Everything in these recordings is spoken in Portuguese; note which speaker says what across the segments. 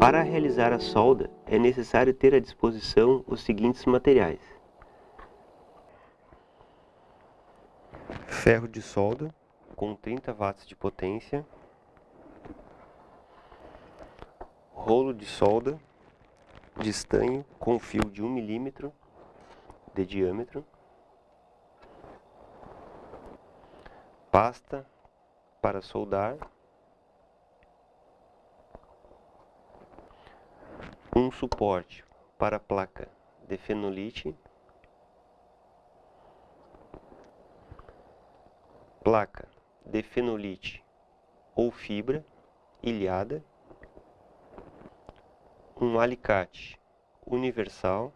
Speaker 1: Para realizar a solda, é necessário ter à disposição os seguintes materiais. Ferro de solda com 30 watts de potência, rolo de solda de estanho com fio de 1 milímetro de diâmetro, pasta para soldar, um suporte para placa de fenolite, placa de fenolite ou fibra ilhada, um alicate universal,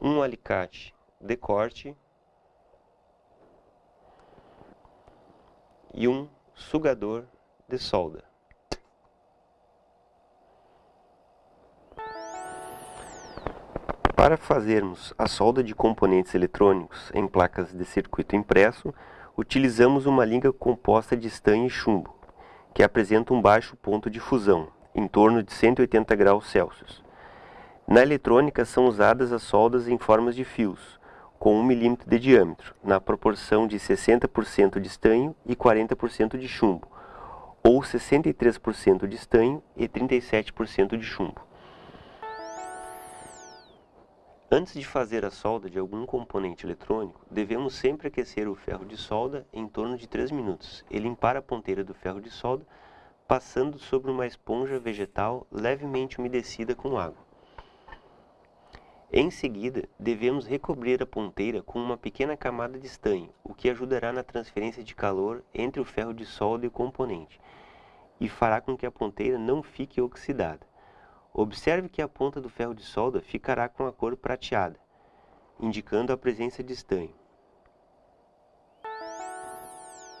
Speaker 1: um alicate de corte e um sugador de solda. Para fazermos a solda de componentes eletrônicos em placas de circuito impresso, utilizamos uma liga composta de estanho e chumbo, que apresenta um baixo ponto de fusão, em torno de 180 graus Celsius. Na eletrônica são usadas as soldas em formas de fios, com 1 mm de diâmetro, na proporção de 60% de estanho e 40% de chumbo, ou 63% de estanho e 37% de chumbo. Antes de fazer a solda de algum componente eletrônico, devemos sempre aquecer o ferro de solda em torno de 3 minutos e limpar a ponteira do ferro de solda passando sobre uma esponja vegetal levemente umedecida com água. Em seguida, devemos recobrir a ponteira com uma pequena camada de estanho, o que ajudará na transferência de calor entre o ferro de solda e o componente, e fará com que a ponteira não fique oxidada. Observe que a ponta do ferro de solda ficará com a cor prateada, indicando a presença de estanho.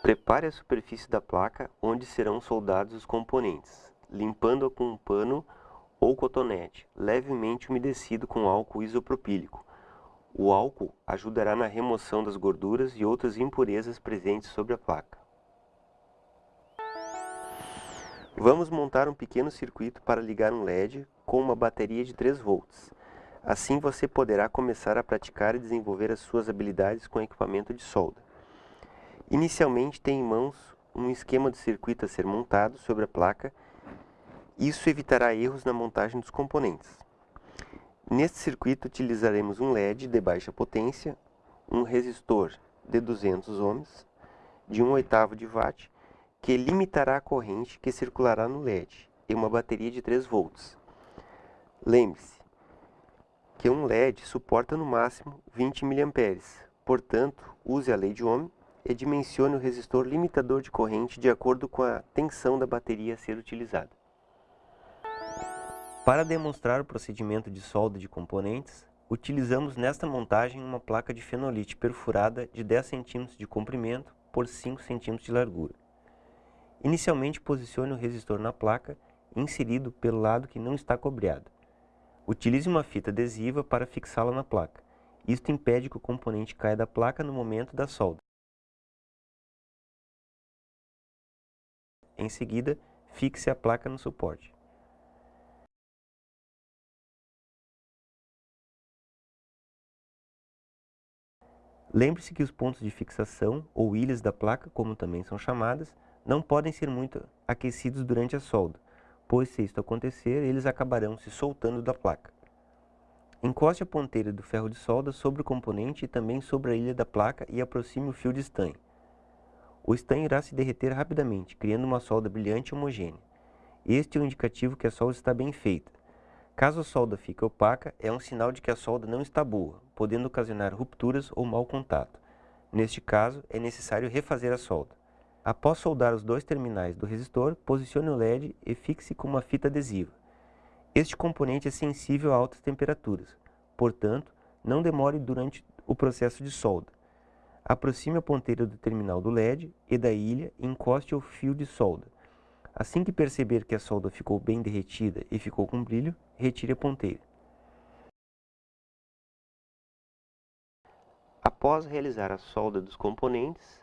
Speaker 1: Prepare a superfície da placa onde serão soldados os componentes, limpando-a com um pano ou cotonete, levemente umedecido com álcool isopropílico. O álcool ajudará na remoção das gorduras e outras impurezas presentes sobre a placa. Vamos montar um pequeno circuito para ligar um LED com uma bateria de 3 volts. Assim você poderá começar a praticar e desenvolver as suas habilidades com equipamento de solda. Inicialmente tem em mãos um esquema de circuito a ser montado sobre a placa. Isso evitará erros na montagem dos componentes. Neste circuito utilizaremos um LED de baixa potência, um resistor de 200 ohms, de 1 oitavo de watt que limitará a corrente que circulará no LED e uma bateria de 3 volts. Lembre-se que um LED suporta no máximo 20 mA, portanto, use a lei de Ohm e dimensione o resistor limitador de corrente de acordo com a tensão da bateria a ser utilizada. Para demonstrar o procedimento de solda de componentes, utilizamos nesta montagem uma placa de fenolite perfurada de 10 cm de comprimento por 5 cm de largura. Inicialmente posicione o resistor na placa, inserido pelo lado que não está cobreado. Utilize uma fita adesiva para fixá-la na placa. Isto impede que o componente caia da placa no momento da solda. Em seguida, fixe a placa no suporte. Lembre-se que os pontos de fixação, ou ilhas da placa, como também são chamadas, não podem ser muito aquecidos durante a solda, pois se isto acontecer, eles acabarão se soltando da placa. Encoste a ponteira do ferro de solda sobre o componente e também sobre a ilha da placa e aproxime o fio de estanho. O estanho irá se derreter rapidamente, criando uma solda brilhante e homogênea. Este é o indicativo que a solda está bem feita. Caso a solda fique opaca, é um sinal de que a solda não está boa, podendo ocasionar rupturas ou mau contato. Neste caso, é necessário refazer a solda. Após soldar os dois terminais do resistor, posicione o LED e fixe com uma fita adesiva. Este componente é sensível a altas temperaturas, portanto, não demore durante o processo de solda. Aproxime a ponteira do terminal do LED e da ilha e encoste o fio de solda. Assim que perceber que a solda ficou bem derretida e ficou com brilho, retire a ponteira. Após realizar a solda dos componentes,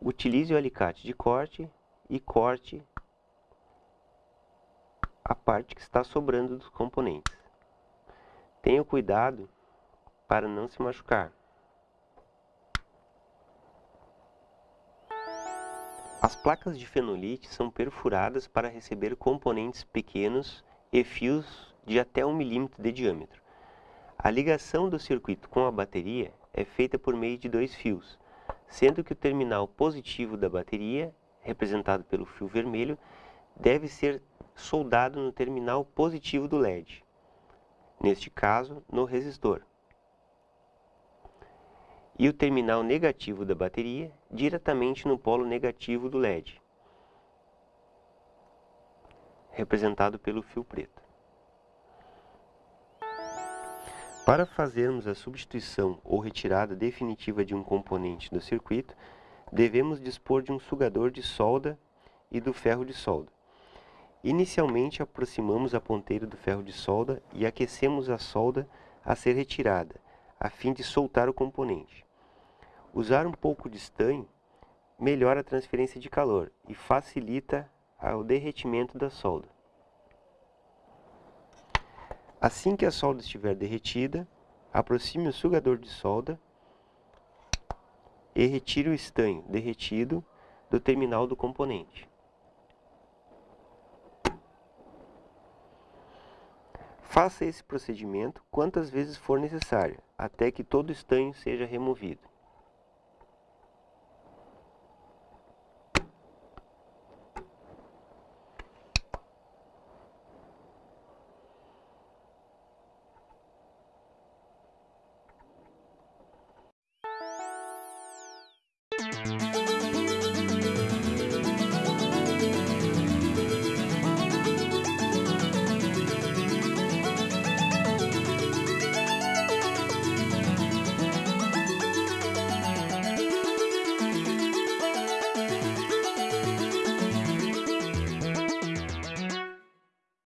Speaker 1: utilize o alicate de corte e corte a parte que está sobrando dos componentes. Tenha cuidado para não se machucar. As placas de fenolite são perfuradas para receber componentes pequenos e fios de até 1 milímetro de diâmetro. A ligação do circuito com a bateria é feita por meio de dois fios, sendo que o terminal positivo da bateria, representado pelo fio vermelho, deve ser soldado no terminal positivo do LED, neste caso, no resistor e o terminal negativo da bateria diretamente no polo negativo do LED, representado pelo fio preto. Para fazermos a substituição ou retirada definitiva de um componente do circuito, devemos dispor de um sugador de solda e do ferro de solda. Inicialmente aproximamos a ponteira do ferro de solda e aquecemos a solda a ser retirada, a fim de soltar o componente. Usar um pouco de estanho melhora a transferência de calor e facilita o derretimento da solda. Assim que a solda estiver derretida, aproxime o sugador de solda e retire o estanho derretido do terminal do componente. Faça esse procedimento quantas vezes for necessário, até que todo o estanho seja removido.